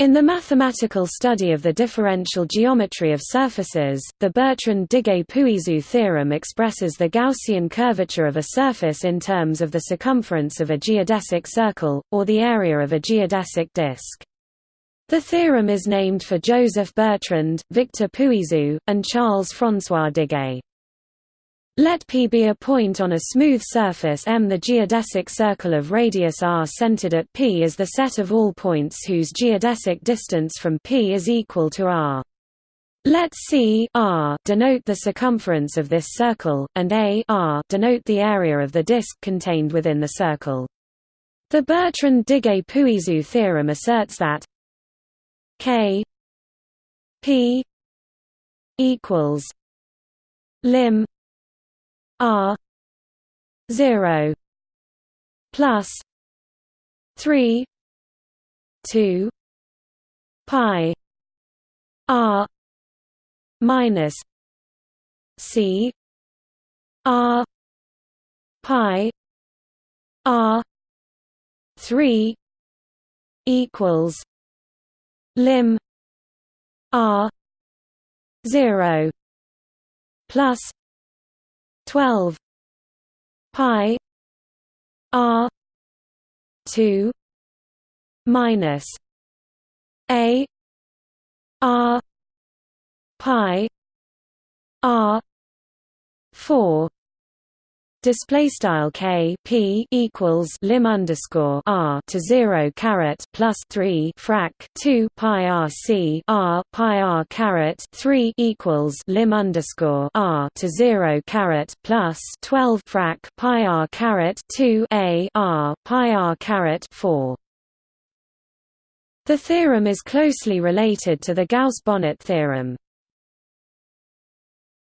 In the mathematical study of the differential geometry of surfaces, the Bertrand-Diguet-Puiseux theorem expresses the Gaussian curvature of a surface in terms of the circumference of a geodesic circle, or the area of a geodesic disk. The theorem is named for Joseph Bertrand, Victor Puiseux, and Charles-François Diguet. Let P be a point on a smooth surface M. The geodesic circle of radius r centered at P is the set of all points whose geodesic distance from P is equal to r. Let C r denote the circumference of this circle, and A r denote the area of the disk contained within the circle. The Bertrand-Diguet-Puiseux theorem asserts that K P equals lim R zero plus three two pi R minus C R pi R three equals lim R zero plus 12 pi r 2 minus a r pi r 4 Display style k p equals lim underscore r to zero caret plus three frac two pi r c r pi r caret three equals lim underscore r to zero caret plus twelve frac pi r caret two a r pi r caret four. The theorem is closely related to the Gauss-Bonnet theorem.